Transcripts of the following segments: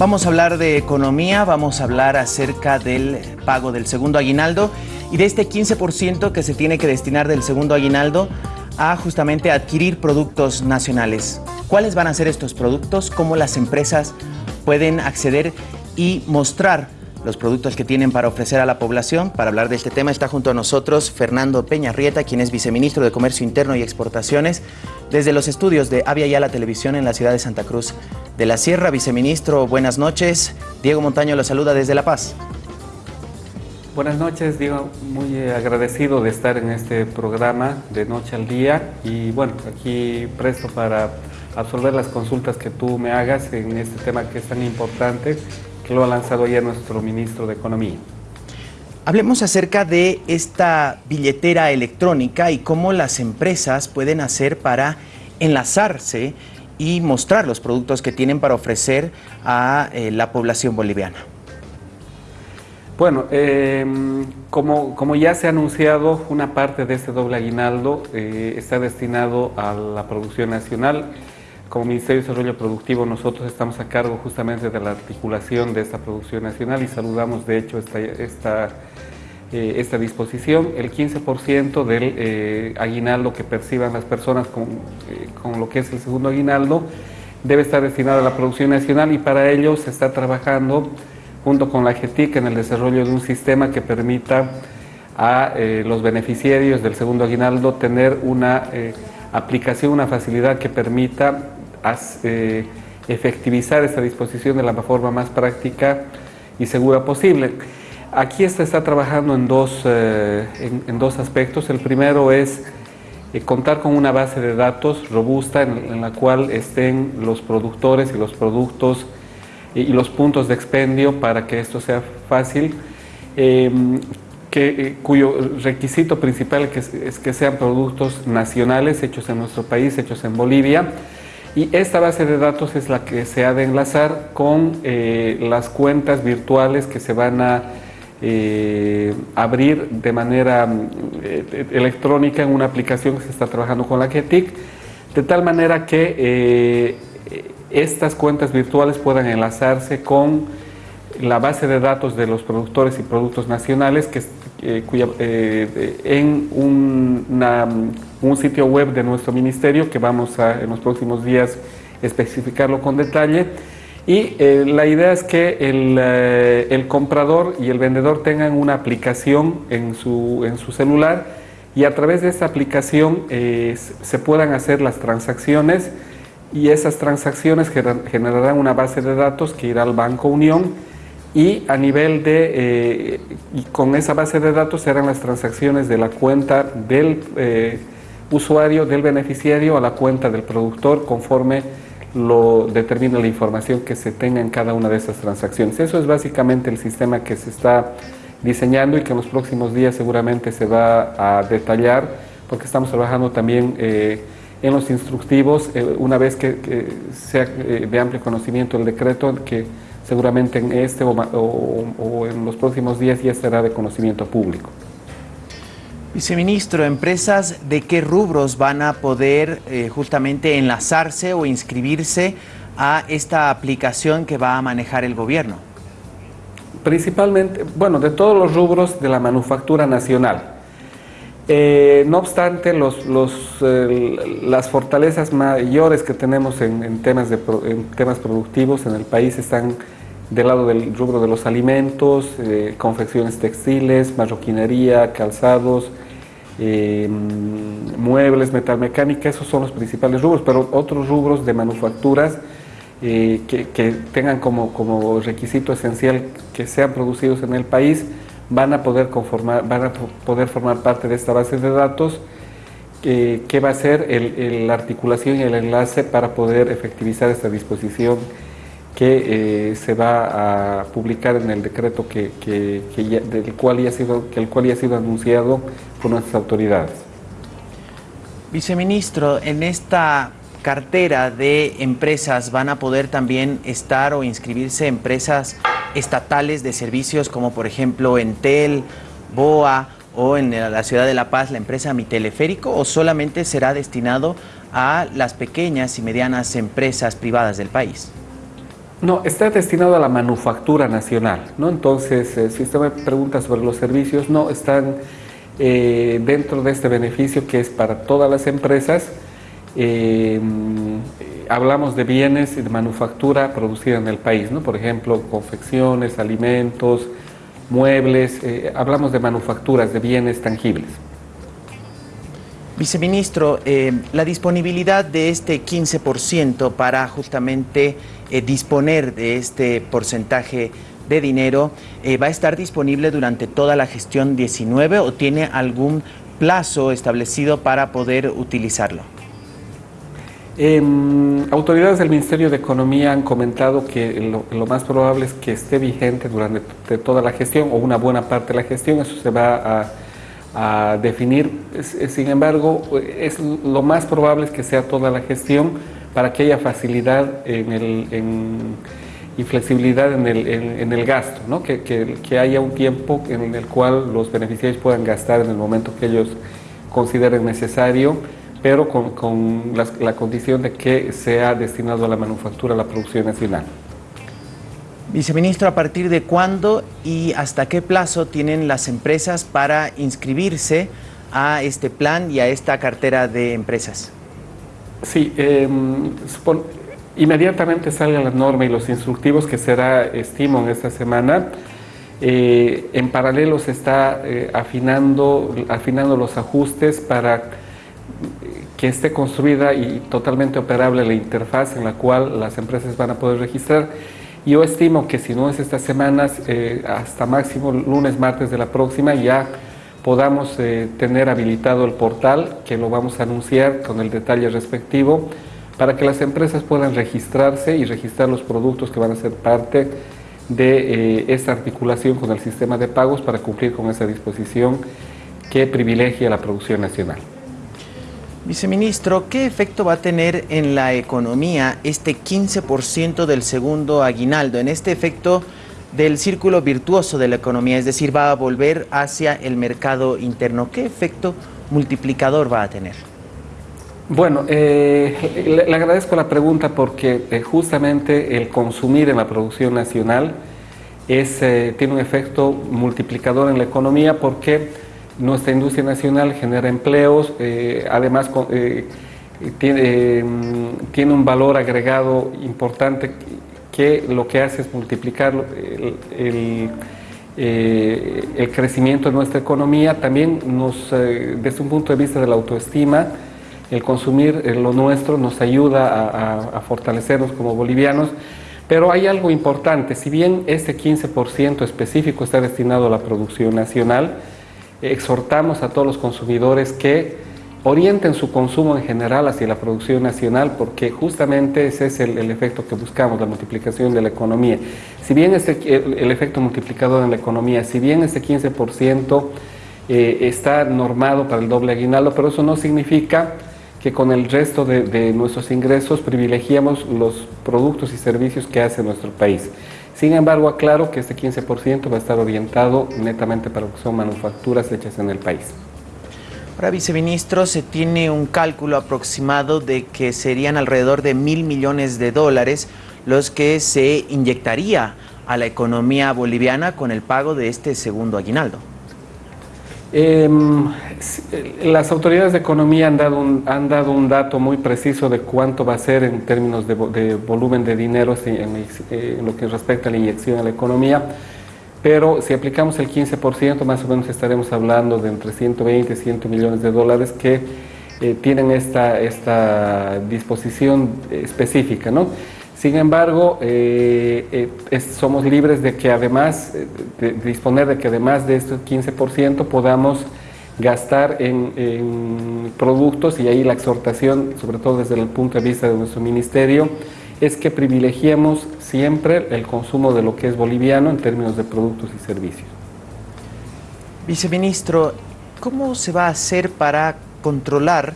Vamos a hablar de economía, vamos a hablar acerca del pago del segundo aguinaldo y de este 15% que se tiene que destinar del segundo aguinaldo a justamente adquirir productos nacionales. ¿Cuáles van a ser estos productos? ¿Cómo las empresas pueden acceder y mostrar los productos que tienen para ofrecer a la población. Para hablar de este tema está junto a nosotros Fernando Peña-Rieta, quien es viceministro de Comercio Interno y Exportaciones, desde los estudios de Avia la Televisión en la ciudad de Santa Cruz de la Sierra. Viceministro, buenas noches. Diego Montaño lo saluda desde La Paz. Buenas noches, Diego. Muy agradecido de estar en este programa de Noche al Día y bueno, aquí presto para absolver las consultas que tú me hagas en este tema que es tan importante lo ha lanzado ayer nuestro ministro de Economía. Hablemos acerca de esta billetera electrónica y cómo las empresas pueden hacer para enlazarse y mostrar los productos que tienen para ofrecer a eh, la población boliviana. Bueno, em, como, como, ya se ha anunciado, una parte de este doble aguinaldo eh, está destinado a la producción nacional como Ministerio de Desarrollo Productivo nosotros estamos a cargo justamente de la articulación de esta producción nacional y saludamos de hecho esta, esta, eh, esta disposición. El 15% del eh, aguinaldo que perciban las personas con, eh, con, lo que es el segundo aguinaldo debe estar destinado a la producción nacional y para ello se está trabajando junto con la GETIC en el desarrollo de un sistema que permita a los beneficiarios del segundo aguinaldo tener una aplicación, una facilidad que permita efectivizar esta disposición de la forma más práctica y segura posible. Aquí se está trabajando en dos, eh, en, dos aspectos. El primero es eh, contar con una base de datos robusta en, la cual estén los productores y los productos y, los puntos de expendio para que esto sea fácil. Em, cuyo requisito principal es que sean productos nacionales, hechos en nuestro país, hechos en Bolivia, y esta base de datos es la que se ha de enlazar con eh, las cuentas virtuales que se van a eh, abrir de manera eh, electrónica en una aplicación que se está trabajando con la GETIC, de tal manera que estas cuentas virtuales puedan enlazarse con la base de datos de los productores y productos nacionales que, en una un sitio web de nuestro ministerio que vamos a en los próximos días especificarlo con detalle. Y eh, la idea es que el, eh, el, comprador y el vendedor tengan una aplicación en su, en su celular y a través de esta aplicación eh, se puedan hacer las transacciones y esas transacciones generarán una base de datos que irá al Banco Unión y a nivel de, y con esa base de datos serán las transacciones de la cuenta del usuario del beneficiario a la cuenta del productor conforme lo determina la información que se tenga en cada una de esas transacciones. Eso es básicamente el sistema que se está diseñando y que en los próximos días seguramente se va a detallar porque estamos trabajando también eh, en los instructivos eh, una vez que, sea eh, de amplio conocimiento el decreto que seguramente en este o en los próximos días ya será de conocimiento público. Viceministro, ¿empresas de qué rubros van a poder eh, justamente enlazarse o inscribirse a esta aplicación que va a manejar el gobierno? Principalmente, bueno, de todos los rubros de la manufactura nacional. Eh, no obstante, los, las fortalezas mayores que tenemos en, temas de, en temas productivos en el país están del lado del rubro de los alimentos, eh, confecciones textiles, marroquinería, calzados, eh, muebles, metalmecánica, esos son los principales rubros, pero otros rubros de manufacturas eh, que, tengan como, como, requisito esencial que sean producidos en el país van a poder, conformar, van a poder formar parte de esta base de datos que va a ser la articulación y el enlace para poder efectivizar esta disposición que eh, se va a publicar en el decreto que, del cual ya ha sido, que el cual ya ha sido anunciado por nuestras autoridades. Viceministro, en esta cartera de empresas van a poder también estar o inscribirse empresas estatales de servicios como por ejemplo Entel, BOA o en la ciudad de La Paz la empresa Mi Teleférico o solamente será destinado a las pequeñas y medianas empresas privadas del país? No, está destinado a la manufactura nacional, ¿no? Entonces, eh, si usted me pregunta sobre los servicios, no, están eh, dentro de este beneficio que es para todas las empresas. Eh, hablamos de bienes de manufactura producida en el país, ¿no? Por ejemplo, confecciones, alimentos, muebles, hablamos de manufacturas, de bienes tangibles. Viceministro, eh, la disponibilidad de este 15% para justamente eh, disponer de este porcentaje de dinero, eh, ¿va a estar disponible durante toda la gestión 19 o tiene algún plazo establecido para poder utilizarlo? Em, autoridades del Ministerio de Economía han comentado que lo, lo, más probable es que esté vigente durante toda la gestión o una buena parte de la gestión. Eso se va a a definir. Sin embargo, es lo más probable es que sea toda la gestión para que haya facilidad en el, y flexibilidad en el, en, el gasto, ¿no? que, que, haya un tiempo en el cual los beneficiarios puedan gastar en el momento que ellos consideren necesario, pero con, con la condición de que sea destinado a la manufactura, a la producción nacional. Viceministro, ¿a partir de cuándo y hasta qué plazo tienen las empresas para inscribirse a este plan y a esta cartera de empresas? Sí, em, inmediatamente salga la norma y los instructivos que será, estimo, en esta semana. Eh, en paralelo se está eh, afinando, afinando los ajustes para que esté construida y totalmente operable la interfaz en la cual las empresas van a poder registrar yo estimo que si no es estas semanas, eh, hasta máximo lunes, martes de la próxima, ya podamos eh, tener habilitado el portal, que lo vamos a anunciar con el detalle respectivo, para que las empresas puedan registrarse y registrar los productos que van a ser parte de eh, esta articulación con el sistema de pagos para cumplir con esa disposición que privilegia la producción nacional. Viceministro, ¿qué efecto va a tener en la economía este 15% del segundo aguinaldo, en este efecto del círculo virtuoso de la economía, es decir, va a volver hacia el mercado interno? ¿Qué efecto multiplicador va a tener? Bueno, eh, le, agradezco la pregunta porque eh, justamente el consumir en la producción nacional es, eh, tiene un efecto multiplicador en la economía porque nuestra industria nacional genera empleos, eh, además eh, tiene, mm, tiene, un valor agregado importante que lo que hace es multiplicar el, eh, el, crecimiento de nuestra economía. También nos, desde un punto de vista de la autoestima, el consumir lo nuestro nos ayuda a, a fortalecernos como bolivianos. Pero hay algo importante, si bien este 15% específico está destinado a la producción nacional, exhortamos a todos los consumidores que orienten su consumo en general hacia la producción nacional porque justamente ese es el, efecto que buscamos, la multiplicación de la economía. Si bien este, el, efecto multiplicador en la economía, si bien este 15% eh, está normado para el doble aguinaldo, pero eso no significa que con el resto de nuestros ingresos privilegiamos los productos y servicios que hace nuestro país. Sin embargo, aclaro que este 15% va a estar orientado netamente para lo que son manufacturas hechas en el país. Ahora, viceministro, se tiene un cálculo aproximado de que serían alrededor de mil millones de dólares los que se inyectaría a la economía boliviana con el pago de este segundo aguinaldo. Em, las autoridades de economía han dado, un, han dado un dato muy preciso de cuánto va a ser en términos de, volumen de dinero en, en, lo que respecta a la inyección a la economía, pero si aplicamos el 15%, más o menos estaremos hablando de entre 120 y 100 millones de dólares que eh, tienen esta, esta disposición específica. ¿no? Sin embargo, eh, eh, somos libres de que además, eh, de, disponer de que además de este 15% podamos gastar en, productos y ahí la exhortación, sobre todo desde el punto de vista de nuestro ministerio, es que privilegiemos siempre el consumo de lo que es boliviano en términos de productos y servicios. Viceministro, ¿cómo se va a hacer para controlar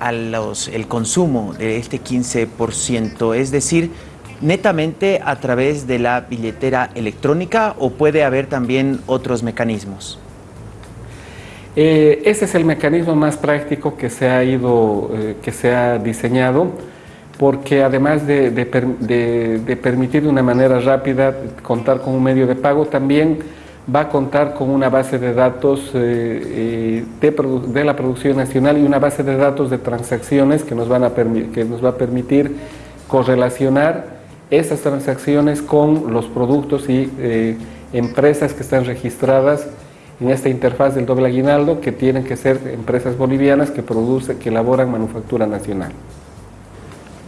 a el consumo de este 15%, es decir, netamente a través de la billetera electrónica o puede haber también otros mecanismos? Eh, ese es el mecanismo más práctico que se ha ido, eh, que se ha diseñado, porque además de, de, permitir de una manera rápida contar con un medio de pago, también va a contar con una base de datos eh, eh, de, la producción nacional y una base de datos de transacciones que nos, van a que nos va a permitir correlacionar esas transacciones con los productos y eh, empresas que están registradas en esta interfaz del doble aguinaldo que tienen que ser empresas bolivianas que producen, que elaboran manufactura nacional.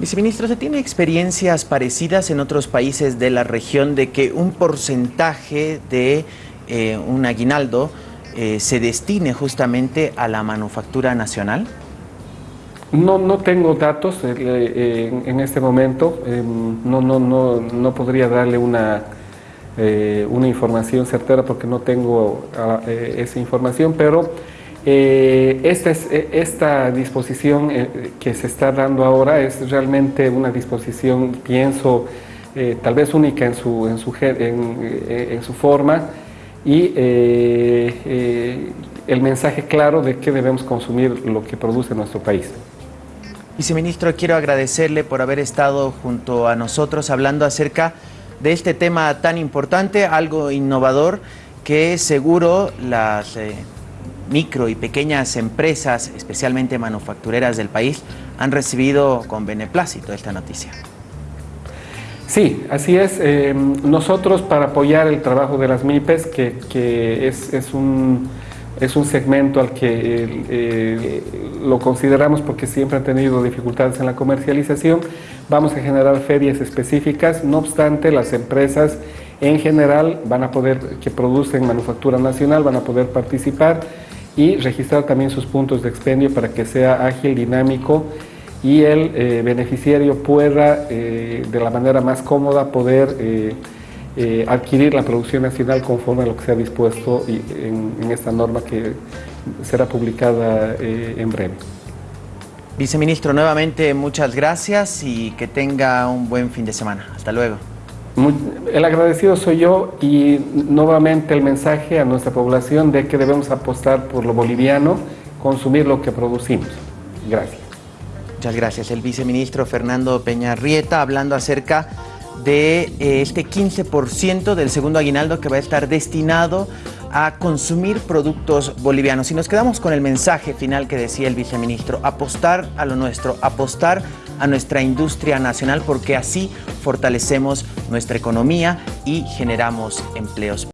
Viceministro, ¿se tiene experiencias parecidas en otros países de la región de que un porcentaje de eh, un aguinaldo eh, se destine justamente a la manufactura nacional? No, no tengo datos eh, en, este momento, em, no, no, no, no podría darle una, una información certera porque no tengo ah, esa información, pero esta, es, esta disposición que se está dando ahora es realmente una disposición, pienso, tal vez única en su, en su, en, su forma y el mensaje claro de que debemos consumir lo que produce nuestro país. Viceministro, quiero agradecerle por haber estado junto a nosotros hablando acerca de este tema tan importante, algo innovador, que seguro las micro y pequeñas empresas, especialmente manufactureras del país, han recibido con beneplácito esta noticia. Sí, así es. Eh, nosotros para apoyar el trabajo de las MIPES, que, es, un, es un segmento al que lo consideramos porque siempre han tenido dificultades en la comercialización, vamos a generar ferias específicas, no obstante las empresas en general van a poder, que producen manufactura nacional, van a poder participar y registrar también sus puntos de expendio para que sea ágil, dinámico y el eh, beneficiario pueda eh, de la manera más cómoda poder eh, adquirir la producción nacional conforme a lo que se ha dispuesto en, en esta norma que será publicada en breve. Viceministro, nuevamente muchas gracias y que tenga un buen fin de semana. Hasta luego el agradecido soy yo y nuevamente el mensaje a nuestra población de que debemos apostar por lo boliviano, consumir lo que producimos. Gracias. Muchas gracias. El viceministro Fernando Peña Rieta hablando acerca de eh, este 15% del segundo aguinaldo que va a estar destinado a consumir productos bolivianos. Y nos quedamos con el mensaje final que decía el viceministro, apostar a lo nuestro, apostar a nuestra industria nacional porque así fortalecemos nuestra economía y generamos empleos.